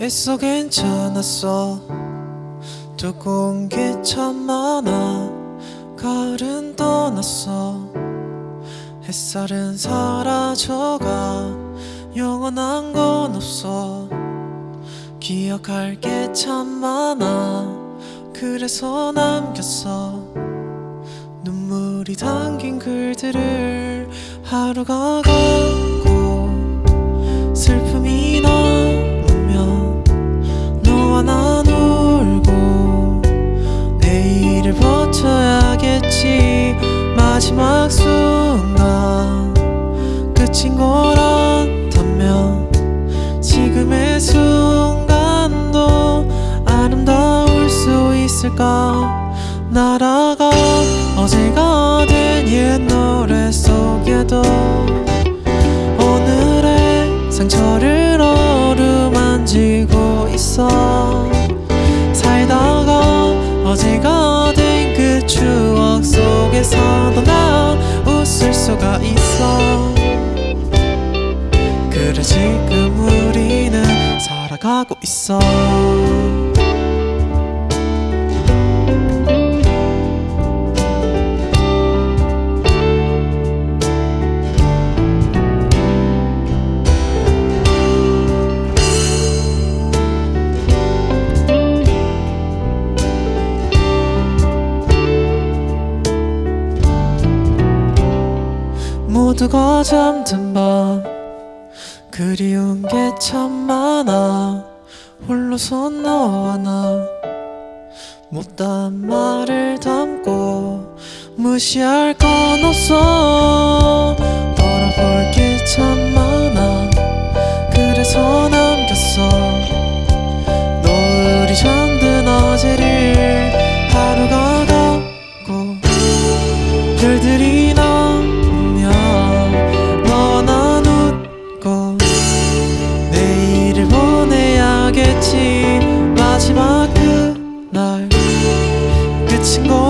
애써 괜찮았어? 두꺼운 게참 많아. 가을은 떠났어. 햇살은 사라져가. 영원한 건 없어. 기억할 게 참 많아. 그래서 남겼어. 눈물이 담긴 글들을 하루가 가 마지막 순간 끝인 거란다면 지금의 순간도 아름다울 수 있을까? 날아가 어제가 된 옛 노래 속에도 오늘의 상처를 어루만지고 있어. 살다가 어제가 된 그 추억 웃을 수가 있어. 그래 지금 우리는 살아가고 있어 모두가 잠든 밤 그리운 게 참 많아. 홀로서 너와 나 못다한 말을 담고 무시할 건 없어 친구